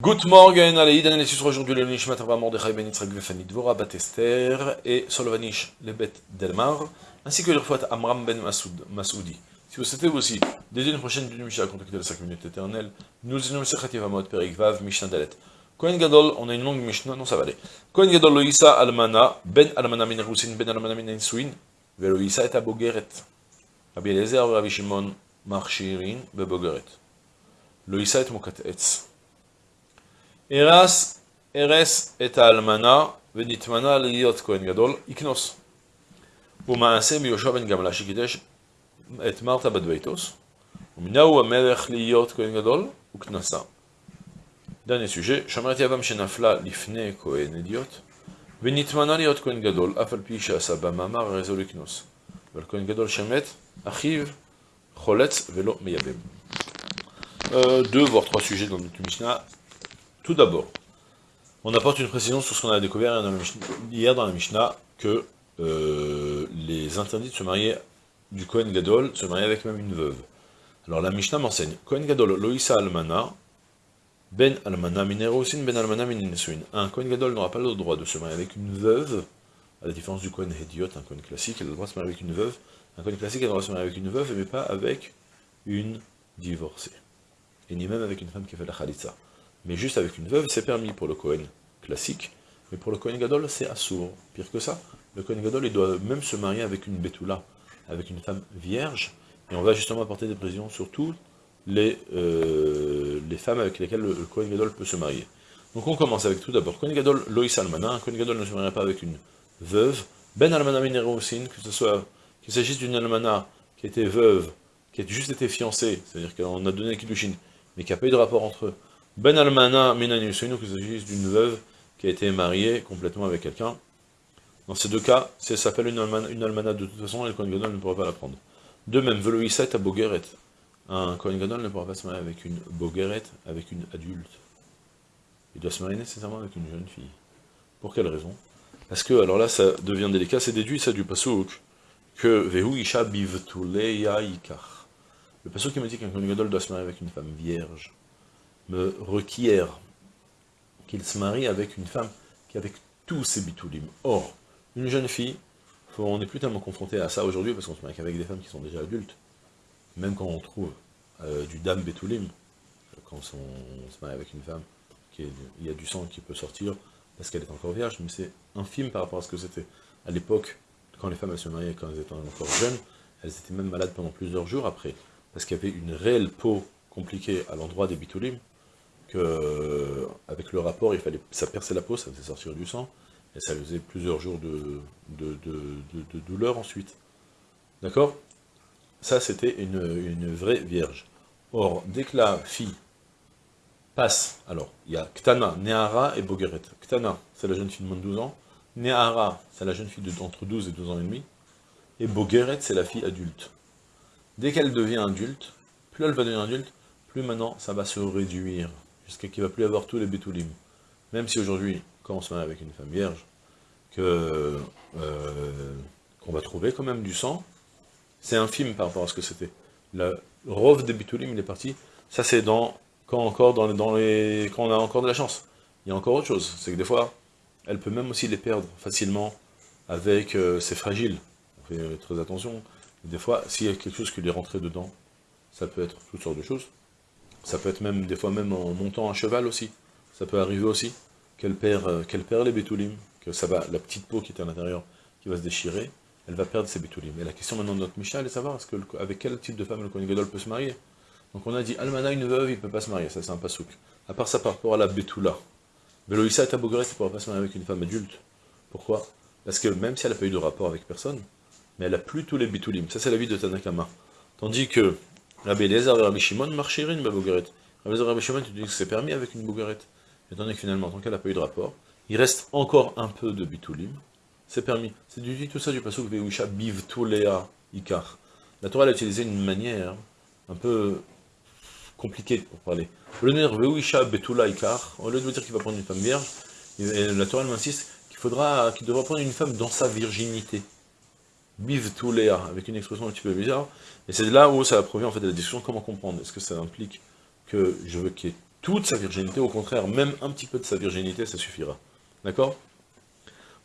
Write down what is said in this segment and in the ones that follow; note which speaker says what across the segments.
Speaker 1: Good morning, Idan sur aujourd'hui le Nishmat Rabba Mordechai Ben Yitzhak Vefani Dvora Bat Esther et Solvanish Lebet Delmar, ainsi que le refouat Amram Ben Masoud, Masoudi. Si vous souhaitez aussi dédier une prochaine d'une Mishnah contacter les 5 minutes éternelles, nous allons Sechet Yavamot Perik Vav Mishnah Dalet. Kohen Gadol, on a une longue Mishnah, non ça va aller. Kohen Gadol Loïsa Almana, Ben Almana Min Rusin, Ben Almana Min Insuin, Veloïsa et Abogeret. Rabbi Eliezer, Rabbi Shimon, Marchirin, Bebogeret. Loïsa et Mokat Etz. Eras, Eres et Almana, ונתמנה להיות כהן גדול, יקנוס. ומעשה מיהושע בן גמלה שקידש את מרתה בת ביתוס, ומנהו המלך להיות כהן גדול, וכנסה. Dernier sujet, שמרת יבם שנפלה לפני כהן אדיוט, ונתמנה להיות כהן גדול, אף על פי שעשה במאמר הרי זו לקנוס. אבל כהן גדול שמת, אחיו חולץ ולא מייבם. Euh, deux voire trois sujets dans notre Mishnah. tout d'abord, on apporte une précision sur ce qu'on a découvert hier dans la Mishnah, que euh, les interdits de se marier du Kohen Gadol, se marier avec même une veuve. Alors la Mishnah m'enseigne, Kohen Gadol, Loïsa Almana, Ben Almana Minerosin, Ben Almana Minesuin. Un Kohen Gadol n'aura pas le droit de se marier avec une veuve, à la différence du Kohen Hediot, un Kohen classique, il a le droit de se marier avec une veuve. Un Kohen classique a le droit de se marier avec une veuve, mais pas avec une divorcée. Et ni même avec une femme qui fait la Khalitsa mais juste avec une veuve, c'est permis pour le Kohen classique, mais pour le Kohen Gadol, c'est assourd. Pire que ça, le Kohen Gadol, il doit même se marier avec une Betula, avec une femme vierge, et on va justement apporter des précisions sur toutes les, euh, les femmes avec lesquelles le, Kohen Gadol peut se marier. Donc on commence avec tout d'abord, Kohen Gadol, Loïs Almana, un Kohen Gadol ne se mariera pas avec une veuve, Ben Almana Minerosin, que ce soit, qu'il s'agisse d'une Almana qui était veuve, qui a juste été fiancée, c'est-à-dire qu'on a donné Kiddushin, mais qui n'a pas eu de rapport entre eux, ben Almana Minanusenu, qu'il s'agisse d'une veuve qui a été mariée complètement avec quelqu'un. Dans ces deux cas, si elle s'appelle une almana, une almana, de toute façon, le Kohen Gadol ne pourra pas la prendre. De même, Veloïsat à Bogeret. Un Kohen Gadol ne pourra pas se marier avec une Bogeret, avec une adulte. Il doit se marier nécessairement avec une jeune fille. Pour quelle raison? Parce que, alors là, ça devient délicat, c'est déduit ça du Pasouk, que Vehu Isha Bivtuleya Ikar. Le Pasouk qui me dit qu'un Kohen Gadol doit se marier avec une femme vierge me requiert qu'il se marie avec une femme qui avec tous ses bitoulim. Or, une jeune fille, on n'est plus tellement confronté à ça aujourd'hui, parce qu'on se marie avec des femmes qui sont déjà adultes, même quand on trouve euh, du dame betoulim, quand on, se marie avec une femme, il y a du sang qui peut sortir, parce qu'elle est encore vierge, mais c'est infime par rapport à ce que c'était. À l'époque, quand les femmes se mariaient quand elles étaient encore jeunes, elles étaient même malades pendant plusieurs jours après, parce qu'il y avait une réelle peau compliquée à l'endroit des bitoulim, que avec le rapport, il fallait, ça perçait la peau, ça faisait sortir du sang, et ça faisait plusieurs jours de, de, douleur ensuite. D'accord? Ça, c'était une, vraie vierge. Or, dès que la fille passe, alors, il y a Ktana, Nehara et Bogeret. Ktana, c'est la jeune fille de moins de 12 ans. Nehara, c'est la jeune fille d'entre 12 et 12 ans et demi. Et Bogeret, c'est la fille adulte. Dès qu'elle devient adulte, plus elle va devenir adulte, plus maintenant ça va se réduire jusqu'à qu'il ne va plus avoir tous les bétoulim. Même si aujourd'hui, quand on se marie avec une femme vierge, euh, qu'on va trouver quand même du sang, c'est infime par rapport à ce que c'était. Le rove des bétoulim, il est parti, ça c'est dans, quand, dans, quand on a encore de la chance. Il y a encore autre chose, c'est que des fois, elle peut même aussi les perdre facilement avec euh, c'est fragile. On fait très attention. Des fois, s'il y a quelque chose qui lui est rentré dedans, ça peut être toutes sortes de choses. Ça peut être même, des fois même en montant à cheval aussi. Ça peut arriver aussi qu'elle perd, euh, perd les bétoulim, que ça va, la petite peau qui est à l'intérieur, qui va se déchirer, elle va perdre ses bétoulim. Et la question maintenant de notre Mishnah, est de savoir avec quel type de femme le Kohen peut se marier? Donc on a dit, Almana, une veuve, il ne peut pas se marier, ça c'est un pasouk. À part ça, par rapport à la bétoula. Veloïsa et Tabogret, il ne pourra pas se marier avec une femme adulte. Pourquoi? Parce que même si elle n'a pas eu de rapport avec personne, mais elle a plus tous les bétoulim. Ça c'est la vie de Tanakama. Tandis que Rabbi Eliezer et Rabbi Shimon marcheraient une bouguerette. Rabbi Eliezer et Rabbi Shimon, tu dis que c'est permis avec une bouguerette. Étant donné finalement, tant qu'elle n'a pas eu de rapport, il reste encore un peu de bitulim, c'est permis. C'est du tout ça du pasuk Veusha bivtulea ikar. La Torah a utilisé une manière un peu compliquée pour parler. Au lieu de dire ikar, au lieu de dire qu'il va prendre une femme vierge, la Torah m'insiste qu'il faudra, qu'il devra prendre une femme dans sa virginité. Bivtulea, avec une expression un petit peu bizarre, et c'est là où ça provient en fait de la discussion, comment comprendre? Est-ce que ça implique que je veux qu'il y ait toute sa virginité, au contraire, même un petit peu de sa virginité, ça suffira. D'accord?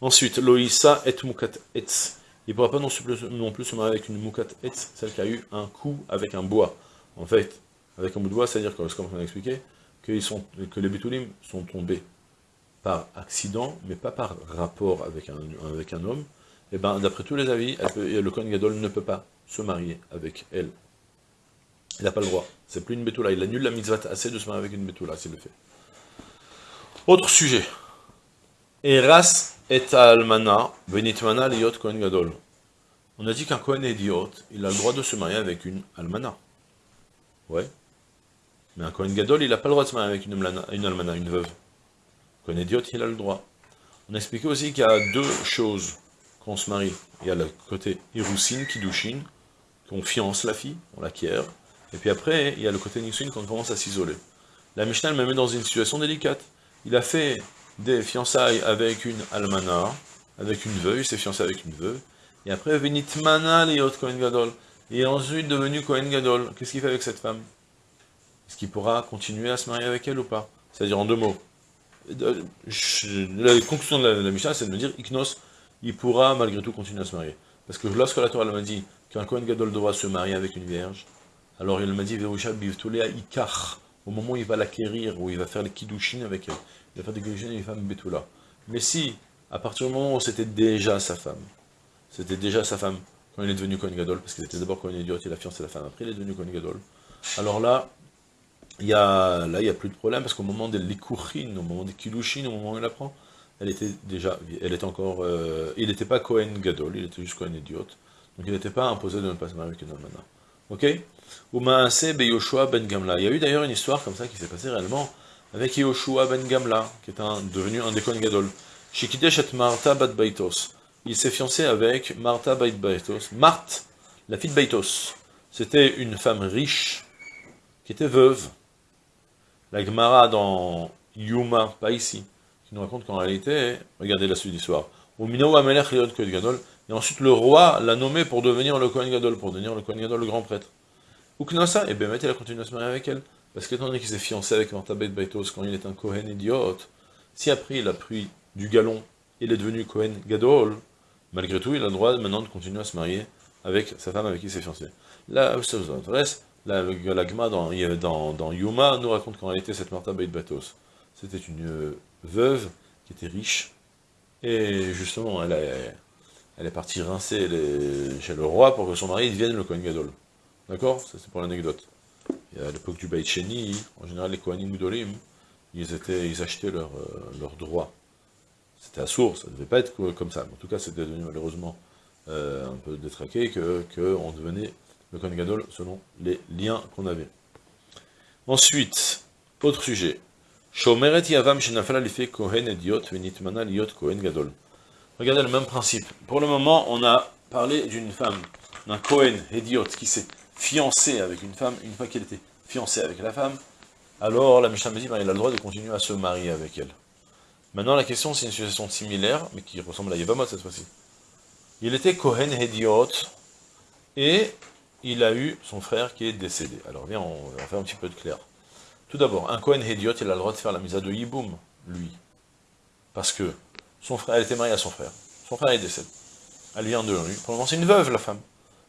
Speaker 1: Ensuite, Loïsa et Mukat Etz. Il ne pourra pas non plus, non plus se marier avec une Mukat Etz, celle qui a eu un coup avec un bois. En fait, avec un bout de bois, c'est-à-dire, comme on a expliqué, que, sont, les Betulim sont tombés par accident, mais pas par rapport avec un, avec un homme, eh bien d'après tous les avis, le Kohen Gadol ne peut pas se marier avec elle. Il n'a pas le droit. C'est plus une Betula. Il annule la mitzvah assez de se marier avec une Betula, s'il le fait. Autre sujet. Eras et almana, benitmana liot. On a dit qu'un Kohen idiot, il a le droit de se marier avec une almana. Ouais. Mais un Kohen Gadol, il n'a pas le droit de se marier avec une, une almana, une veuve. Kohen idiot, il a le droit. On a expliqué aussi qu'il y a deux choses quand on se marie. Il y a le côté Hiroussine, Kiddushin, qu'on fiance la fille, on l'acquiert. Et puis après, il y a le côté Nissin quand on commence à s'isoler. La Mishnah me met dans une situation délicate. Il a fait des fiançailles avec une almana, avec une veuve, il s'est fiancé avec une veuve. Et après, Venitmana liot Kohen Gadol. Est ensuite devenu Kohen Gadol. Qu'est-ce qu'il fait avec cette femme? Est-ce qu'il pourra continuer à se marier avec elle ou pas? C'est-à-dire en deux mots. Euh, la conclusion de la, Mishnah, c'est de me dire, Iknos, il pourra malgré tout continuer à se marier. Parce que lorsque la Torah m'a dit qu'un Kohen Gadol doit se marier avec une vierge, alors il m'a dit, au moment où il va l'acquérir, où il va faire les kiddushin avec elle, il va faire des kiddushin avec les femmes betula. Mais si, à partir du moment où c'était déjà sa femme, c'était déjà sa femme, quand il est devenu Kohen Gadol, parce qu'il était d'abord Kohen Idiot, il a fiancé la femme, après il est devenu Kohen Gadol, alors là, il y a, n'y a plus de problème, parce qu'au moment des Likuchin, au moment des Kiddushin, au moment où il apprend, elle était déjà, elle était encore, euh, il n'était pas Kohen Gadol, il était juste Kohen Idiot, donc il n'était pas imposé de ne pas se marier avec une almana. Ok Be Yoshua ben Gamla. Il y a eu d'ailleurs une histoire comme ça qui s'est passée réellement avec Yoshua ben Gamla, qui est devenu un des Kohen Gadol. Shikidesh et Martha bat Baitos. Il s'est fiancé avec Martha bat Baitos. Marthe, la fille de Baitos. C'était une femme riche, qui était veuve. La Gemara dans Yuma, pas ici, qui nous raconte qu'en réalité, regardez la suite de l'histoire. Et ensuite le roi l'a nommé pour devenir le Kohen Gadol, pour devenir le Kohen Gadol, le grand prêtre. Uknasa, et Bémet, il a continué à se marier avec elle. Parce qu'étant donné qu'il s'est fiancé avec Martha Baitos quand il est un Kohen idiot, si après il a pris du galon, il est devenu Kohen Gadol, malgré tout, il a le droit maintenant de continuer à se marier avec sa femme avec qui il s'est fiancé. Là, ça vous intéresse, la, la Gma dans, dans, dans, Yuma nous raconte qu'en réalité, cette Martha Baitos, c'était une euh, veuve qui était riche, et justement, elle, est partie rincer chez le roi pour que son mari devienne le Kohen Gadol. D'accord? Ça c'est pour l'anecdote. à l'époque du Beit Sheni, en général les Kohanim Gdolim, ils, étaient, ils achetaient leurs leur euh, droits. C'était à source, ça ne devait pas être comme ça. en tout cas, c'était devenu malheureusement euh, un peu détraqué, qu'on devenait le Kohen Gadol selon les liens qu'on avait. Ensuite, autre sujet. Shomeret Yavam Kohen Gadol. Regardez le même principe. Pour le moment, on a parlé d'une femme, d'un Kohen Ediot qui s'est fiancé avec une femme, une fois qu'il était fiancé avec la femme, alors la Mishnah me dit, ben, il a le droit de continuer à se marier avec elle. Maintenant, la question, c'est une situation similaire, mais qui ressemble à Yevamot cette fois-ci. Il était Kohen Hediot, et il a eu son frère qui est décédé. Alors, viens, on va faire un petit peu de clair. Tout d'abord, un Kohen Hediot, il a le droit de faire la mise à de Yiboum, lui. Parce que son frère, elle était mariée à son frère. Son frère est décédé. Elle vient de lui. Pour le moment, c'est une veuve, la femme.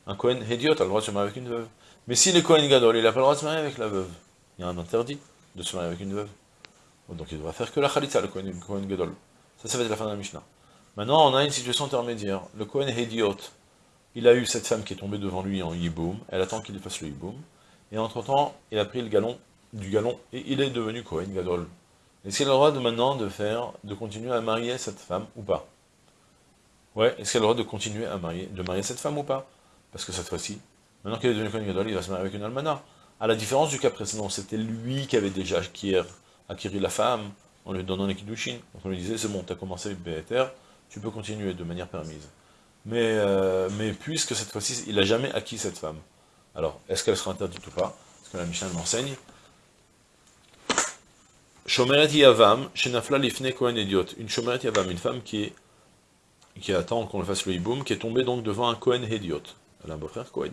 Speaker 1: Un Kohen Hediot a le droit de se marier avec une veuve. Mais si le Kohen Gadol, il n'a pas le droit de se marier avec la veuve, il y a un interdit de se marier avec une veuve. Donc il doit faire que la Khalitza, le Kohen, Gadol. Ça, ça va être la fin de la Mishnah. Maintenant, on a une situation intermédiaire. Le Kohen Hediot, il a eu cette femme qui est tombée devant lui en Yiboum, elle attend qu'il fasse le Yiboum, et entre-temps, il a pris le galon du galon, et il est devenu Kohen Gadol. Est-ce qu'il a le droit de maintenant de faire, de continuer à marier cette femme ou pas? Ouais, est-ce qu'il a le droit de continuer à marier, de marier cette femme ou pas? Parce que cette fois-ci, maintenant qu'il est devenu Kohen Gadol, il va se marier avec une almana. À la différence du cas précédent, c'était lui qui avait déjà acquis, acquis la femme, en lui donnant les kiddushin. Donc on lui disait, c'est bon, tu as commencé avec BTR, tu peux continuer de manière permise. Mais, euh, mais puisque cette fois-ci, il n'a jamais acquis cette femme. Alors, est-ce qu'elle sera interdite ou pas? Parce que la Mishnah m'enseigne. Shomeret Yavam, Shenafla Lifne Kohen Idiot. Une Shomeret Yavam, une femme qui, qui attend qu'on le fasse le hiboum, qui est tombée donc devant un Kohen Idiot. Elle a un beau-frère Cohen.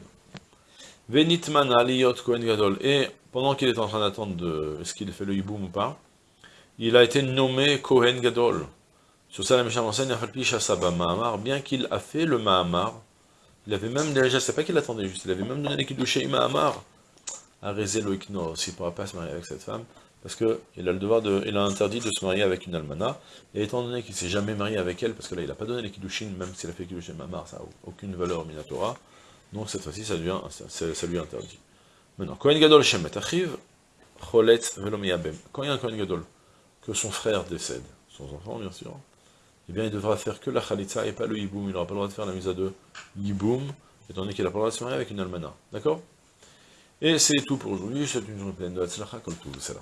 Speaker 1: Venitmana liyot Kohen Gadol. Et pendant qu'il est en train d'attendre de est-ce qu'il fait le hiboum ou pas, il a été nommé Kohen Gadol. Sur ça, la Mishnah enseigne, Mahamar, bien qu'il a fait le Mahamar, il avait même déjà, c'est pas qu'il attendait juste, il avait même donné les Mahamar à Rézé Loïk s'il ne pourra pas se marier avec cette femme, parce qu'il a le devoir de, il a interdit de se marier avec une almana, et étant donné qu'il ne s'est jamais marié avec elle, parce que là il n'a pas donné les kiddushin, même s'il a fait kiddushin mamar, ça n'a aucune valeur minatora, donc cette fois-ci ça, ça, ça lui interdit. Maintenant, Kohen Gadol Shemet Achiv, Cholet Velomiyabem. Quand il y a un Kohen Gadol, que son frère décède, son enfant bien sûr, eh bien il devra faire que la Khalitza et pas le Yiboum, il n'aura pas le droit de faire la mise à deux Yiboum, étant donné qu'il n'a pas le droit de se marier avec une almana. D'accord? Et c'est tout pour aujourd'hui, souhaite une journée pleine de Hatzlacha, comme tout, c'est là.